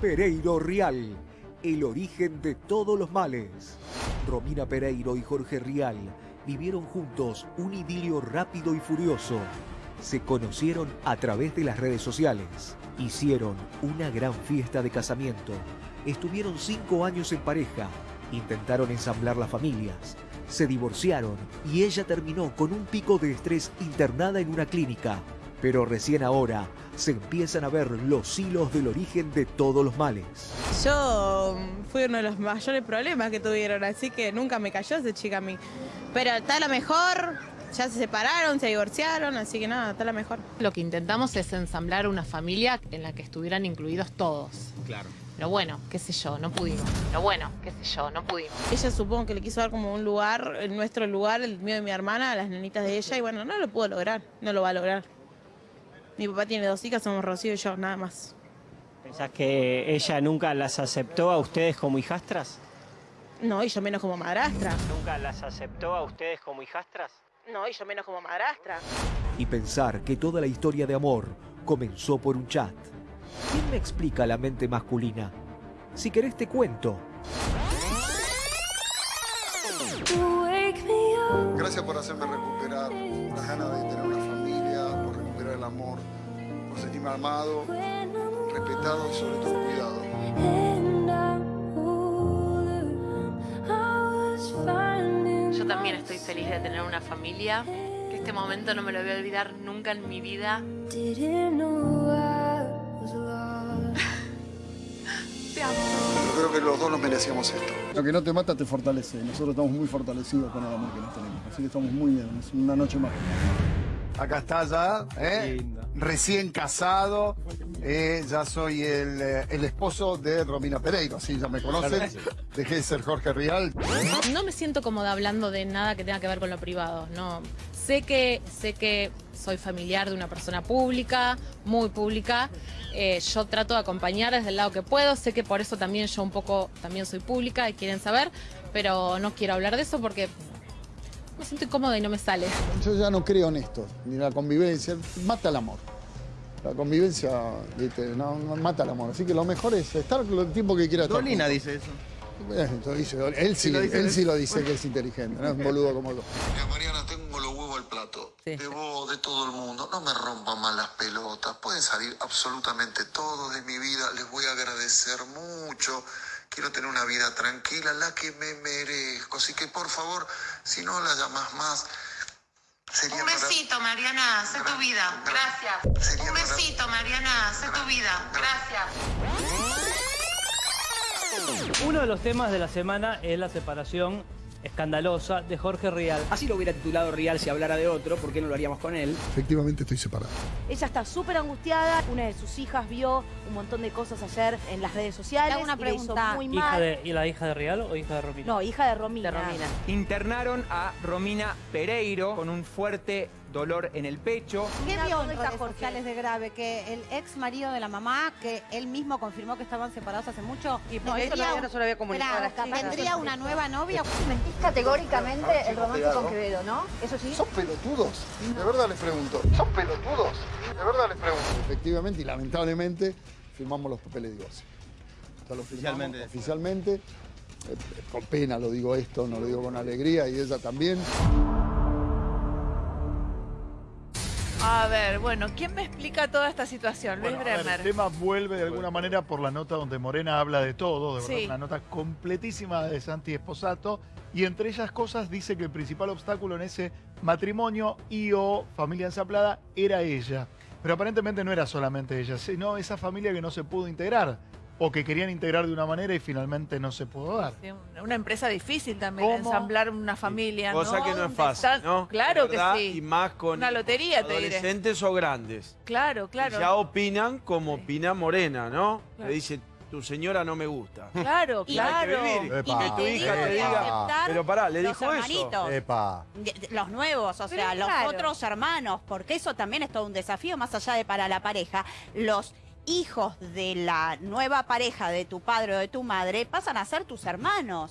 Pereiro Rial, el origen de todos los males. Romina Pereiro y Jorge Rial vivieron juntos un idilio rápido y furioso. Se conocieron a través de las redes sociales. Hicieron una gran fiesta de casamiento. Estuvieron cinco años en pareja. Intentaron ensamblar las familias. Se divorciaron y ella terminó con un pico de estrés internada en una clínica. Pero recién ahora se empiezan a ver los hilos del origen de todos los males. Yo fui uno de los mayores problemas que tuvieron, así que nunca me cayó esa chica a mí. Pero está la mejor, ya se separaron, se divorciaron, así que nada, está la mejor. Lo que intentamos es ensamblar una familia en la que estuvieran incluidos todos. Claro. Pero bueno, qué sé yo, no pudimos. Pero bueno, qué sé yo, no pudimos. Ella supongo que le quiso dar como un lugar, nuestro lugar, el mío de mi hermana, a las nenitas de ella, y bueno, no lo pudo lograr, no lo va a lograr. Mi papá tiene dos hijas, somos Rocío y yo, nada más. ¿Pensás que ella nunca las aceptó a ustedes como hijastras? No, y yo menos como madrastra. ¿Nunca las aceptó a ustedes como hijastras? No, y yo menos como madrastra. Y pensar que toda la historia de amor comenzó por un chat. ¿Quién me explica la mente masculina? Si querés te cuento. Gracias por hacerme recuperar las ganas de tener una familia, el amor, por sentirme amado, respetado y sobre todo cuidado. Yo también estoy feliz de tener una familia. Que este momento no me lo voy a olvidar nunca en mi vida. Te amo. Yo creo que los dos nos merecíamos esto. Lo que no te mata te fortalece. Nosotros estamos muy fortalecidos con el amor que nos tenemos. Así que estamos muy bien. Es una noche más. Acá está ya, ¿eh? recién casado. eh, ya soy el, eh, el esposo de Romina Pereiro, así ya me conocen. Dejé de ser Jorge Rial. No me siento cómoda hablando de nada que tenga que ver con lo privado. No. Sé que, sé que soy familiar de una persona pública, muy pública. Eh, yo trato de acompañar desde el lado que puedo. Sé que por eso también yo un poco también soy pública y quieren saber, pero no quiero hablar de eso porque me siento incómoda y no me sale. Yo ya no creo en esto, ni la convivencia. Mata el amor. La convivencia ¿viste? No, no mata el amor. Así que lo mejor es estar el tiempo que quiera estar. Dolina dice eso. Dice, él sí, lo dice él sí lo dice que es inteligente, no es un boludo como yo. Mira, Mariana, tengo los huevos al plato. De vos, de todo el mundo. No me rompan más las pelotas. Pueden salir absolutamente todos de mi vida. Les voy a agradecer mucho. Quiero tener una vida tranquila, la que me merezco. Así que, por favor, si no la llamas más, sería Un para- besito, Mariana, sé tu vida. Gracias. Sería Un para- besito, Mariana, sé tu vida. Gracias. Uno de los temas de la semana es la separación escandalosa de Jorge Rial. Así lo hubiera titulado Rial si hablara de otro, ¿por qué no lo haríamos con él? Efectivamente estoy separado. Ella está súper angustiada. Una de sus hijas vio un montón de cosas ayer en las redes sociales. Una y pregunta. muy ¿Hija mal. de, ¿Y la hija de Rial o hija de Romina? No, hija de Romina. De Romina. Internaron a Romina Pereiro con un fuerte dolor en el pecho. ¿Qué vio en redes sociales de grave? Que el ex marido de la mamá, que él mismo confirmó que estaban separados hace mucho, No, eso todavía no se lo había comunicado a las. ¿Tendría una nueva novia? Mentís categóricamente el romance con Quevedo, ¿no? Eso sí. ¿Son pelotudos? De verdad les pregunto. ¿Son pelotudos? De verdad les pregunto. Efectivamente y lamentablemente firmamos los papeles de divorcio. Lo firmamos Oficialmente. Oficialmente. Eh, Con pena lo digo esto, no lo digo con alegría y ella también. A ver, bueno, ¿quién me explica toda esta situación? Luis Bueno, ver, Bremer. el tema vuelve de alguna manera por la nota donde Morena habla de todo, de verdad, Sí. una nota completísima de Santi Esposato, y entre ellas cosas dice que el principal obstáculo en ese matrimonio y o familia ensaplada era ella. Pero aparentemente no era solamente ella, sino esa familia que no se pudo integrar, o que querían integrar de una manera y finalmente no se pudo dar. Sí, Una empresa difícil también, ¿Cómo? ensamblar una familia, Cosa ¿no? que no es fácil, Está- ¿no? Claro que sí. Y más con Una lotería, te diré. adolescentes o grandes. Claro, claro. Y ya opinan como Sí. opina Morena, ¿no? Claro. Le dice, tu señora no me gusta. Claro, Y hay que claro. vivir. Epa. Que tu hija te diga, pero pará, le dijo eso. Epa. Los nuevos, o Pero sea, los otros hermanos, porque eso también es todo un desafío, más allá de para la pareja. Los hijos de la nueva pareja de tu padre o de tu madre pasan a ser tus hermanos.